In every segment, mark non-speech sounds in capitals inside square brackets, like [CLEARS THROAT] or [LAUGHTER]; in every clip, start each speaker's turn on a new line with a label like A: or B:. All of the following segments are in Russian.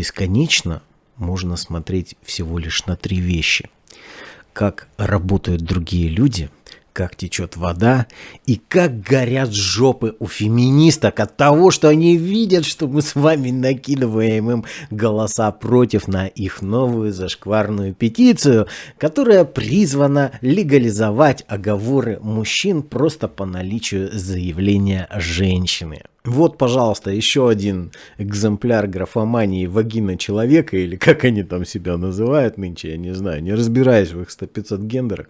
A: бесконечно можно смотреть всего лишь на три вещи. Как работают другие люди – как течет вода и как горят жопы у феминисток от того, что они видят, что мы с вами накидываем им голоса против на их новую зашкварную петицию, которая призвана легализовать оговоры мужчин просто по наличию заявления женщины. Вот, пожалуйста, еще один экземпляр графомании вагина человека, или как они там себя называют нынче, я не знаю, не разбираюсь в их 100-500 гендерах.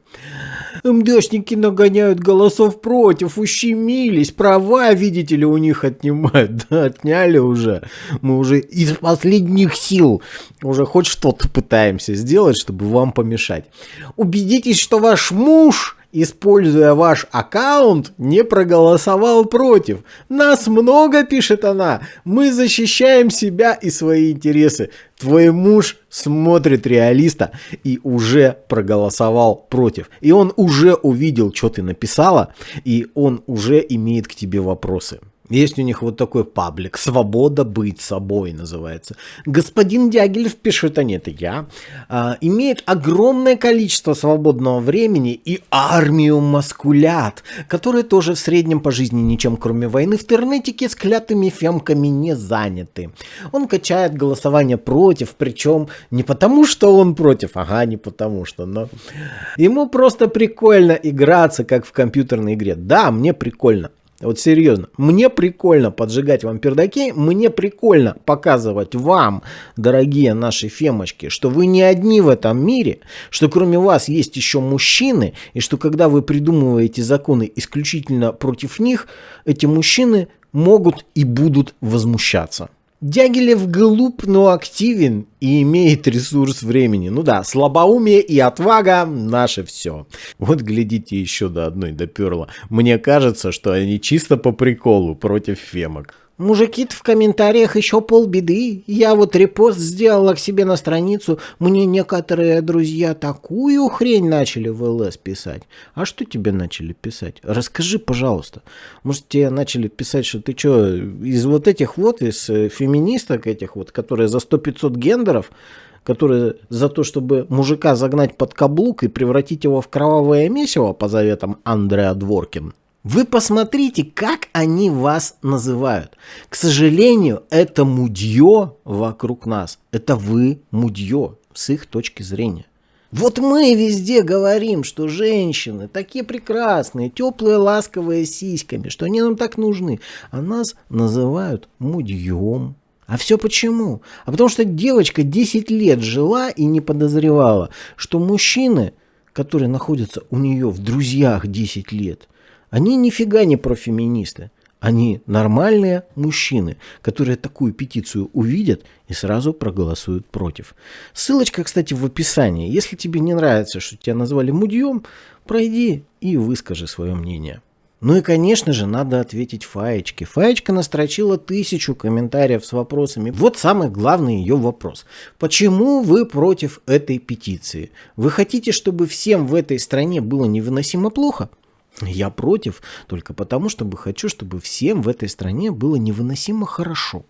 A: МДшники нагоняют голосов против, ущемились, права, видите ли, у них отнимают. [LAUGHS] Да, отняли уже. Мы уже из последних сил уже хоть что-то пытаемся сделать, чтобы вам помешать. Убедитесь, что ваш муж используя ваш аккаунт, не проголосовал против. Нас много, пишет она. Мы защищаем себя и свои интересы. Твой муж смотрит реалиста и уже проголосовал против. И он уже увидел, что ты написала, и он уже имеет к тебе вопросы. Есть у них вот такой паблик «Свобода быть собой» называется. Господин Дягилев пишет, а нет, я, а, имеет огромное количество свободного времени и армию маскулят, которые тоже в среднем по жизни ничем кроме войны в интернетике с клятыми фемками не заняты. Он качает голосование против, причем не потому, что он против, ага, не потому что, но ему просто прикольно играться, как в компьютерной игре. Да, мне прикольно. Вот серьезно, мне прикольно поджигать вам пердаки, мне прикольно показывать вам, дорогие наши фемочки, что вы не одни в этом мире, что кроме вас есть еще мужчины, и что когда вы придумываете законы исключительно против них, эти мужчины могут и будут возмущаться. Дягилев глуп, но активен и имеет ресурс времени. Ну да, слабоумие и отвага – наше все. Вот глядите еще до одной доперла. Мне кажется, что они чисто по приколу против фемок. Мужики в комментариях еще полбеды. Я вот репост сделала к себе на страницу. Мне некоторые друзья такую хрень начали в ЛС писать. А что тебе начали писать? Расскажи, пожалуйста. Может, тебе начали писать, что ты что, из вот этих вот, из э, феминисток этих вот, которые за 100-500 гендеров, которые за то, чтобы мужика загнать под каблук и превратить его в кровавое месиво по заветам Андреа Дворкин, вы посмотрите, как они вас называют. К сожалению, это мудье вокруг нас. Это вы мудье с их точки зрения. Вот мы везде говорим, что женщины такие прекрасные, теплые, ласковые сиськами, что они нам так нужны. А нас называют мудьем. А все почему? А потому что девочка 10 лет жила и не подозревала, что мужчины, которые находятся у нее в друзьях 10 лет, они нифига не профеминисты. Они нормальные мужчины, которые такую петицию увидят и сразу проголосуют против. Ссылочка, кстати, в описании. Если тебе не нравится, что тебя назвали мудьем, пройди и выскажи свое мнение. Ну и, конечно же, надо ответить Фаечке. Фаечка настрочила тысячу комментариев с вопросами. Вот самый главный ее вопрос. Почему вы против этой петиции? Вы хотите, чтобы всем в этой стране было невыносимо плохо? Я против только потому, чтобы хочу, чтобы всем в этой стране было невыносимо хорошо.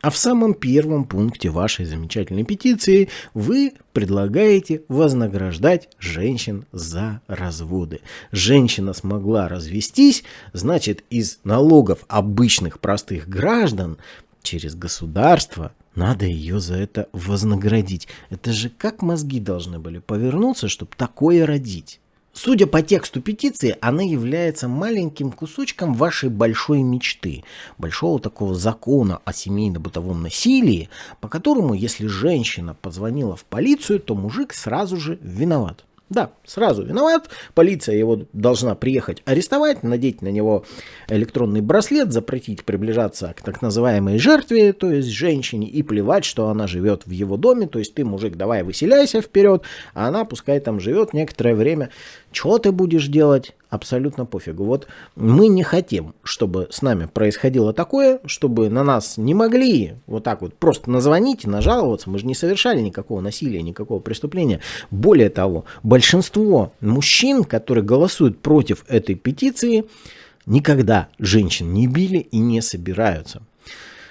A: А в самом первом пункте вашей замечательной петиции вы предлагаете вознаграждать женщин за разводы. Женщина смогла развестись, значит из налогов обычных простых граждан через государство надо ее за это вознаградить. Это же как мозги должны были повернуться, чтобы такое родить. Судя по тексту петиции, она является маленьким кусочком вашей большой мечты, большого такого закона о семейно-бытовом насилии, по которому, если женщина позвонила в полицию, то мужик сразу же виноват. Да, сразу виноват. Полиция его должна приехать арестовать, надеть на него электронный браслет, запретить приближаться к так называемой жертве, то есть женщине, и плевать, что она живет в его доме. То есть ты, мужик, давай выселяйся вперед, а она пускай там живет некоторое время. Что ты будешь делать? Абсолютно пофигу. Вот мы не хотим, чтобы с нами происходило такое, чтобы на нас не могли вот так вот просто назвонить нажаловаться. Мы же не совершали никакого насилия, никакого преступления. Более того, большинство мужчин, которые голосуют против этой петиции, никогда женщин не били и не собираются.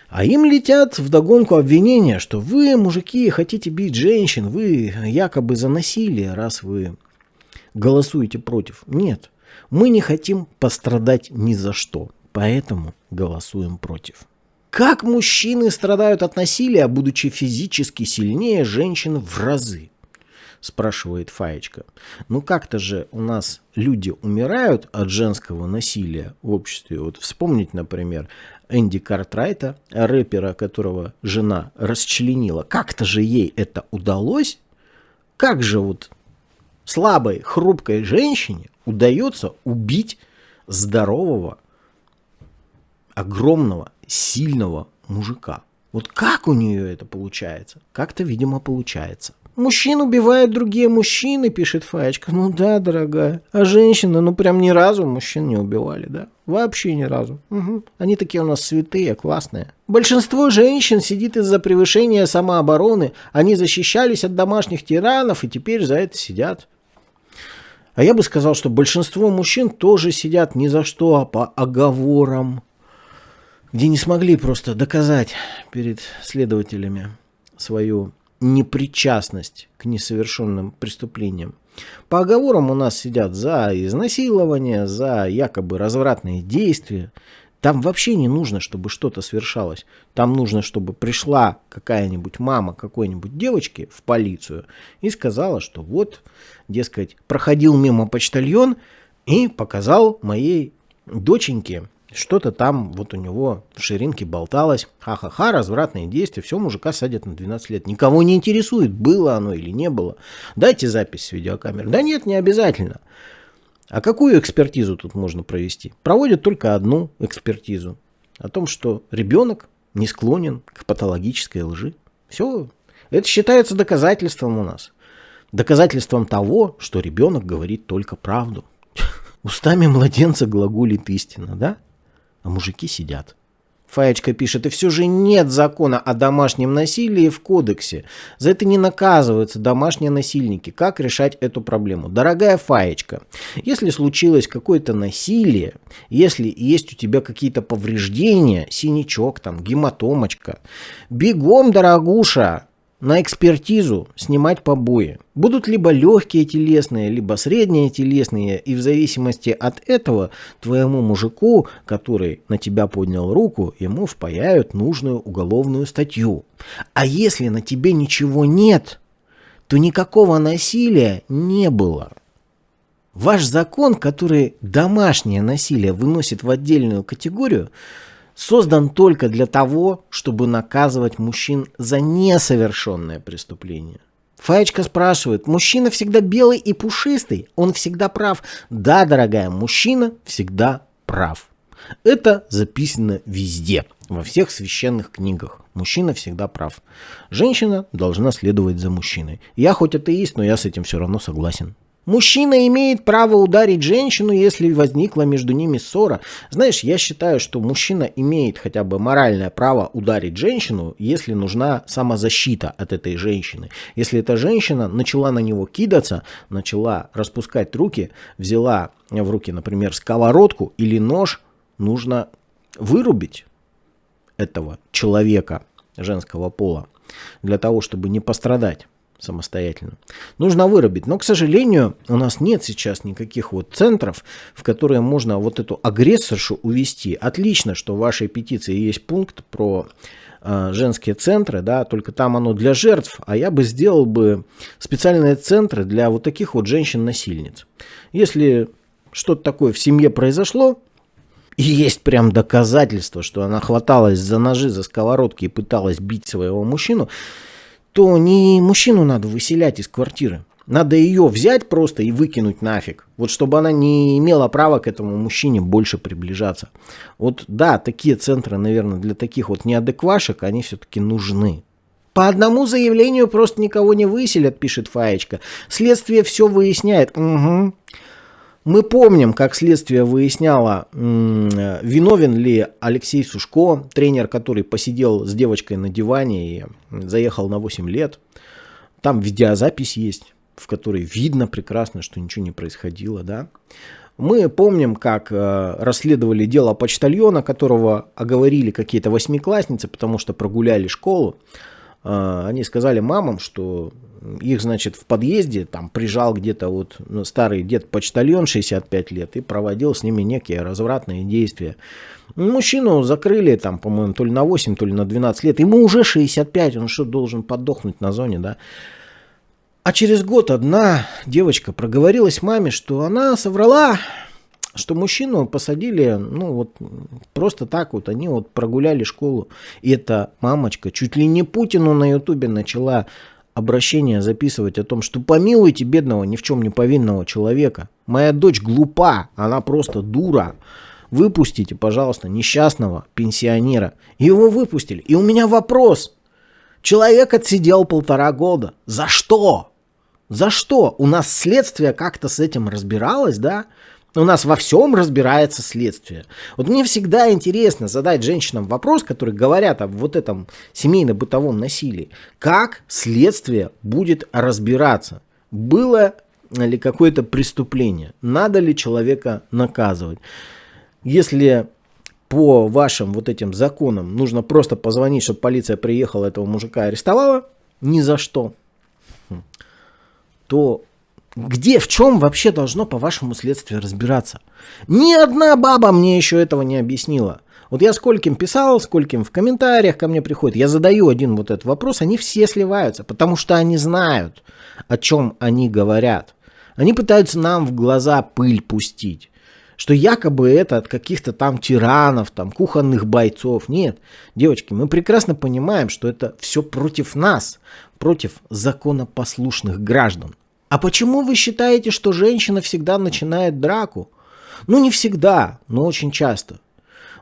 A: А им летят в догонку обвинения, что вы, мужики, хотите бить женщин, вы якобы за насилие, раз вы голосуете против. Нет, мы не хотим пострадать ни за что, поэтому голосуем против. Как мужчины страдают от насилия, будучи физически сильнее женщин в разы? Спрашивает Фаечка. Ну как-то же у нас люди умирают от женского насилия в обществе. Вот вспомнить, например, Энди Картрайта, рэпера, которого жена расчленила. Как-то же ей это удалось? Как же вот слабой, хрупкой женщине удается убить здорового, огромного, сильного мужика? Вот как у нее это получается? Как-то, видимо, получается. Мужчин убивают другие мужчины, пишет Фаечка. Ну да, дорогая. А женщины, ну прям ни разу мужчин не убивали, да? Вообще ни разу. Угу. Они такие у нас святые, классные. Большинство женщин сидит из-за превышения самообороны. Они защищались от домашних тиранов и теперь за это сидят. А я бы сказал, что большинство мужчин тоже сидят ни за что, а по оговорам, где не смогли просто доказать перед следователями свою непричастность к несовершенным преступлениям. По оговорам у нас сидят за изнасилование, за якобы развратные действия. Там вообще не нужно, чтобы что-то свершалось. Там нужно, чтобы пришла какая-нибудь мама какой-нибудь девочки в полицию и сказала, что вот, дескать, проходил мимо почтальон и показал моей доченьке что-то там вот у него в ширинке болталось. Ха-ха-ха, развратные действия, все, мужика садят на 12 лет. Никого не интересует, было оно или не было. Дайте запись с видеокамеры. Да нет, не обязательно. А какую экспертизу тут можно провести? Проводят только одну экспертизу. О том, что ребенок не склонен к патологической лжи. Все. Это считается доказательством у нас. Доказательством того, что ребенок говорит только правду. [LAUGHS] Устами младенца глаголит истина, да? а мужики сидят. Фаечка пишет, и все же нет закона о домашнем насилии в кодексе. За это не наказываются домашние насильники. Как решать эту проблему? Дорогая Фаечка, если случилось какое-то насилие, если есть у тебя какие-то повреждения, синячок там, гематомочка, бегом, дорогуша, на экспертизу снимать побои. Будут либо легкие телесные, либо средние телесные, и в зависимости от этого твоему мужику, который на тебя поднял руку, ему впаяют нужную уголовную статью. А если на тебе ничего нет, то никакого насилия не было. Ваш закон, который домашнее насилие выносит в отдельную категорию, создан только для того, чтобы наказывать мужчин за несовершенное преступление. Фаечка спрашивает, мужчина всегда белый и пушистый, он всегда прав. Да, дорогая, мужчина всегда прав. Это записано везде, во всех священных книгах. Мужчина всегда прав. Женщина должна следовать за мужчиной. Я хоть атеист, но я с этим все равно согласен. Мужчина имеет право ударить женщину, если возникла между ними ссора. Знаешь, я считаю, что мужчина имеет хотя бы моральное право ударить женщину, если нужна самозащита от этой женщины. Если эта женщина начала на него кидаться, начала распускать руки, взяла в руки, например, сковородку или нож, нужно вырубить этого человека женского пола для того, чтобы не пострадать самостоятельно. Нужно вырубить. Но, к сожалению, у нас нет сейчас никаких вот центров, в которые можно вот эту агрессоршу увести. Отлично, что в вашей петиции есть пункт про э, женские центры, да, только там оно для жертв, а я бы сделал бы специальные центры для вот таких вот женщин-насильниц. Если что-то такое в семье произошло, и есть прям доказательство, что она хваталась за ножи, за сковородки и пыталась бить своего мужчину, то не мужчину надо выселять из квартиры. Надо ее взять просто и выкинуть нафиг. Вот чтобы она не имела права к этому мужчине больше приближаться. Вот да, такие центры, наверное, для таких вот неадеквашек, они все-таки нужны. По одному заявлению просто никого не выселят, пишет Фаечка. Следствие все выясняет. Угу. Мы помним, как следствие выясняло, виновен ли Алексей Сушко, тренер, который посидел с девочкой на диване и заехал на 8 лет. Там видеозапись есть, в которой видно прекрасно, что ничего не происходило. Да? Мы помним, как э, расследовали дело почтальона, которого оговорили какие-то восьмиклассницы, потому что прогуляли школу. Э, они сказали мамам, что их, значит, в подъезде там прижал где-то вот ну, старый дед-почтальон 65 лет и проводил с ними некие развратные действия. Мужчину закрыли там, по-моему, то ли на 8, то ли на 12 лет. Ему уже 65, он что, должен подохнуть на зоне, да? А через год одна девочка проговорилась маме, что она соврала, что мужчину посадили, ну вот просто так вот, они вот прогуляли школу. И эта мамочка чуть ли не Путину на ютубе начала обращение записывать о том, что помилуйте бедного, ни в чем не повинного человека. Моя дочь глупа, она просто дура. Выпустите, пожалуйста, несчастного пенсионера. Его выпустили. И у меня вопрос. Человек отсидел полтора года. За что? За что? У нас следствие как-то с этим разбиралось, да? У нас во всем разбирается следствие. Вот мне всегда интересно задать женщинам вопрос, которые говорят о вот этом семейно-бытовом насилии. Как следствие будет разбираться? Было ли какое-то преступление? Надо ли человека наказывать? Если по вашим вот этим законам нужно просто позвонить, чтобы полиция приехала, этого мужика арестовала, ни за что то где, в чем вообще должно по вашему следствию разбираться? Ни одна баба мне еще этого не объяснила. Вот я скольким писал, скольким в комментариях ко мне приходит, я задаю один вот этот вопрос, они все сливаются, потому что они знают, о чем они говорят. Они пытаются нам в глаза пыль пустить, что якобы это от каких-то там тиранов, там кухонных бойцов. Нет, девочки, мы прекрасно понимаем, что это все против нас, против законопослушных граждан. А почему вы считаете, что женщина всегда начинает драку? Ну, не всегда, но очень часто.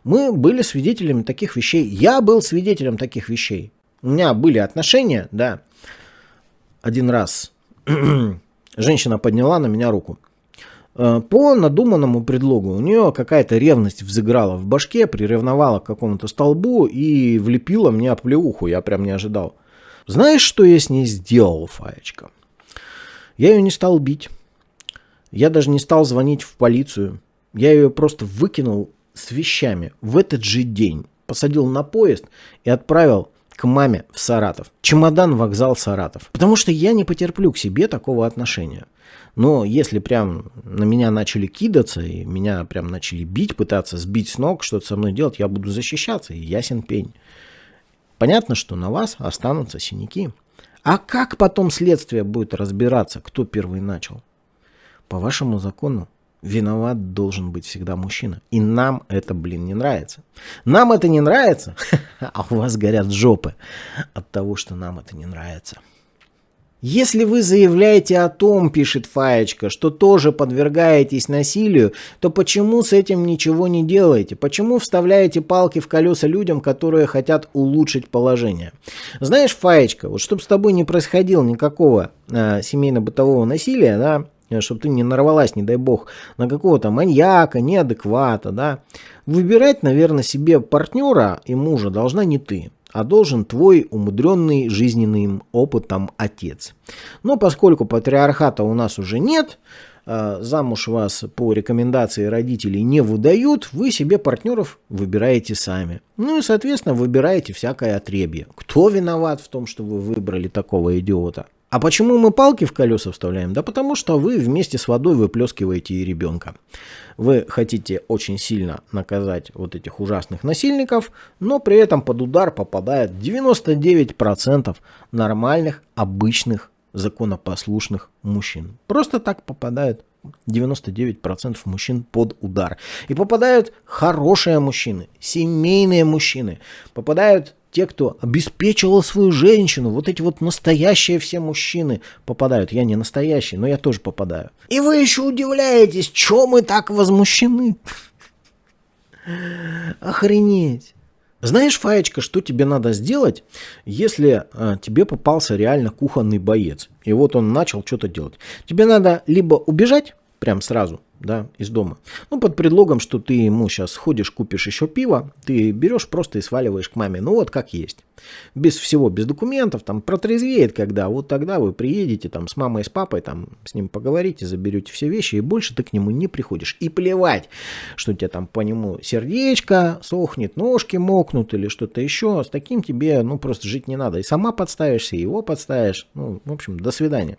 A: Мы были свидетелями таких вещей. Я был свидетелем таких вещей. У меня были отношения, да. Один раз [CLEARS THROAT] женщина подняла на меня руку. Э, по надуманному предлогу у нее какая-то ревность взыграла в башке, приревновала к какому-то столбу и влепила мне оплеуху. Я прям не ожидал. Знаешь, что я с ней сделал, Фаечка? Я ее не стал бить. Я даже не стал звонить в полицию. Я ее просто выкинул с вещами в этот же день. Посадил на поезд и отправил к маме в Саратов. Чемодан, вокзал, Саратов. Потому что я не потерплю к себе такого отношения. Но если прям на меня начали кидаться, и меня прям начали бить, пытаться сбить с ног, что-то со мной делать, я буду защищаться, и ясен пень. Понятно, что на вас останутся синяки. А как потом следствие будет разбираться, кто первый начал? По вашему закону виноват должен быть всегда мужчина. И нам это, блин, не нравится. Нам это не нравится, [LAUGHS] а у вас горят жопы от того, что нам это не нравится. Если вы заявляете о том, пишет Фаечка, что тоже подвергаетесь насилию, то почему с этим ничего не делаете? Почему вставляете палки в колеса людям, которые хотят улучшить положение? Знаешь, Фаечка, вот чтобы с тобой не происходило никакого э, семейно-бытового насилия, да, чтобы ты не нарвалась, не дай бог, на какого-то маньяка, неадеквата, да, выбирать, наверное, себе партнера и мужа должна не ты а должен твой умудренный жизненным опытом отец. Но поскольку патриархата у нас уже нет, э, замуж вас по рекомендации родителей не выдают, вы себе партнеров выбираете сами. Ну и, соответственно, выбираете всякое отребье. Кто виноват в том, что вы выбрали такого идиота? А почему мы палки в колеса вставляем? Да потому что вы вместе с водой выплескиваете и ребенка. Вы хотите очень сильно наказать вот этих ужасных насильников, но при этом под удар попадает 99% нормальных, обычных, законопослушных мужчин. Просто так попадают 99% мужчин под удар. И попадают хорошие мужчины, семейные мужчины, попадают те, кто обеспечивал свою женщину, вот эти вот настоящие все мужчины попадают. Я не настоящий, но я тоже попадаю. И вы еще удивляетесь, чем мы так возмущены? [LAUGHS] Охренеть. Знаешь, Фаечка, что тебе надо сделать, если а, тебе попался реально кухонный боец, и вот он начал что-то делать. Тебе надо либо убежать прям сразу, да, из дома. Ну, под предлогом, что ты ему сейчас сходишь, купишь еще пиво, ты берешь просто и сваливаешь к маме. Ну, вот как есть. Без всего, без документов, там, протрезвеет когда, вот тогда вы приедете там с мамой, с папой, там, с ним поговорите, заберете все вещи, и больше ты к нему не приходишь. И плевать, что у тебя там по нему сердечко сохнет, ножки мокнут или что-то еще, с таким тебе, ну, просто жить не надо. И сама подставишься, и его подставишь, ну, в общем, до свидания.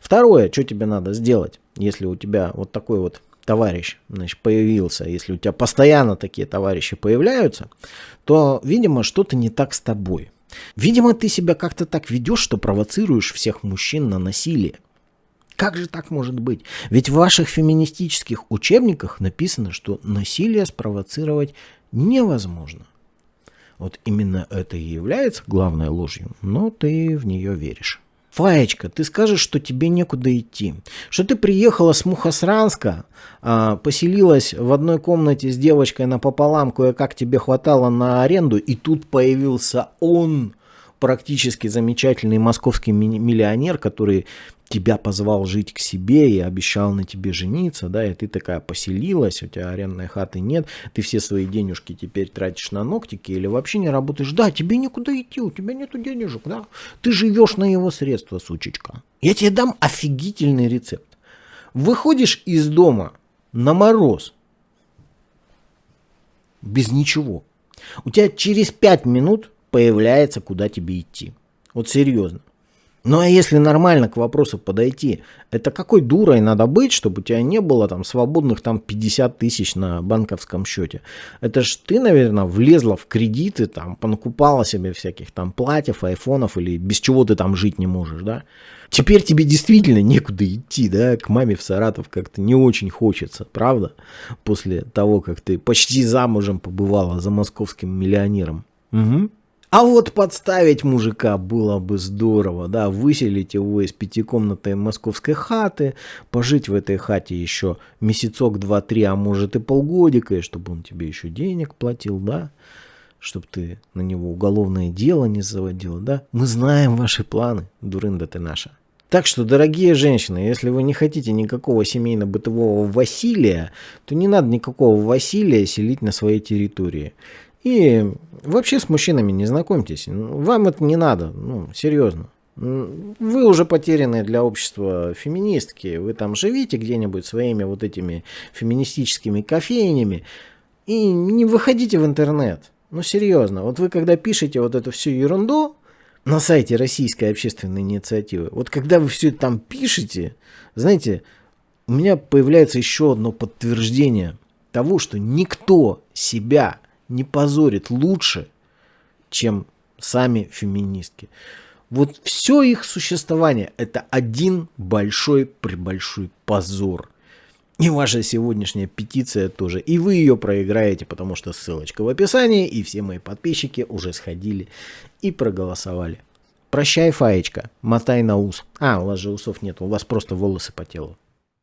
A: Второе, что тебе надо сделать, если у тебя вот такой вот товарищ значит, появился, если у тебя постоянно такие товарищи появляются, то, видимо, что-то не так с тобой. Видимо, ты себя как-то так ведешь, что провоцируешь всех мужчин на насилие. Как же так может быть? Ведь в ваших феминистических учебниках написано, что насилие спровоцировать невозможно. Вот именно это и является главной ложью, но ты в нее веришь. Фаечка, ты скажешь, что тебе некуда идти, что ты приехала с Мухосранска, поселилась в одной комнате с девочкой напополам, кое-как тебе хватало на аренду, и тут появился он, практически замечательный московский миллионер, который тебя позвал жить к себе и обещал на тебе жениться, да, и ты такая поселилась, у тебя арендной хаты нет, ты все свои денежки теперь тратишь на ногтики или вообще не работаешь, да, тебе некуда идти, у тебя нету денежек, да, ты живешь на его средства, сучечка. Я тебе дам офигительный рецепт. Выходишь из дома на мороз, без ничего. У тебя через 5 минут появляется, куда тебе идти. Вот серьезно. Ну а если нормально к вопросу подойти, это какой дурой надо быть, чтобы у тебя не было там свободных там 50 тысяч на банковском счете? Это ж ты, наверное, влезла в кредиты, там, понакупала себе всяких там платьев, айфонов или без чего ты там жить не можешь, да? Теперь тебе действительно некуда идти, да, к маме в Саратов как-то не очень хочется, правда? После того, как ты почти замужем побывала за московским миллионером. Угу. А вот подставить мужика было бы здорово, да, выселить его из пятикомнатной московской хаты, пожить в этой хате еще месяцок, два, три, а может и полгодика, и чтобы он тебе еще денег платил, да, чтобы ты на него уголовное дело не заводил, да. Мы знаем ваши планы, дурында ты наша. Так что, дорогие женщины, если вы не хотите никакого семейно-бытового Василия, то не надо никакого Василия селить на своей территории. И вообще с мужчинами не знакомьтесь. Вам это не надо, ну, серьезно. Вы уже потеряны для общества феминистки. Вы там живите где-нибудь своими вот этими феминистическими кофейнями. И не выходите в интернет. Ну, серьезно. Вот вы когда пишете вот эту всю ерунду на сайте Российской общественной инициативы, вот когда вы все это там пишете, знаете, у меня появляется еще одно подтверждение того, что никто себя не позорит лучше, чем сами феминистки. Вот все их существование – это один большой-пребольшой позор. И ваша сегодняшняя петиция тоже. И вы ее проиграете, потому что ссылочка в описании, и все мои подписчики уже сходили и проголосовали. Прощай, Фаечка, мотай на ус. А, у вас же усов нет, у вас просто волосы по телу.